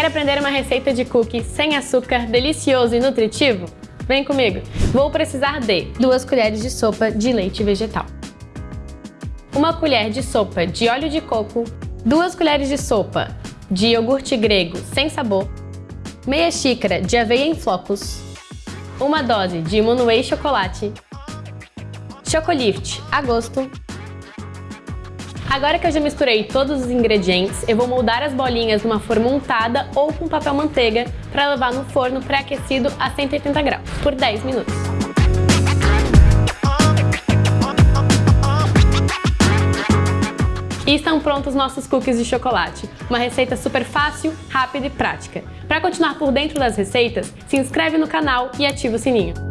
Quer aprender uma receita de cookie sem açúcar, delicioso e nutritivo? Vem comigo! Vou precisar de 2 colheres de sopa de leite vegetal, 1 colher de sopa de óleo de coco, 2 colheres de sopa de iogurte grego sem sabor, meia xícara de aveia em flocos, uma dose de Imunuei chocolate, Chocolift a gosto. Agora que eu já misturei todos os ingredientes, eu vou moldar as bolinhas numa forma untada ou com papel manteiga para levar no forno pré-aquecido a 180 graus por 10 minutos. E estão prontos nossos cookies de chocolate. Uma receita super fácil, rápida e prática. Para continuar por dentro das receitas, se inscreve no canal e ativa o sininho.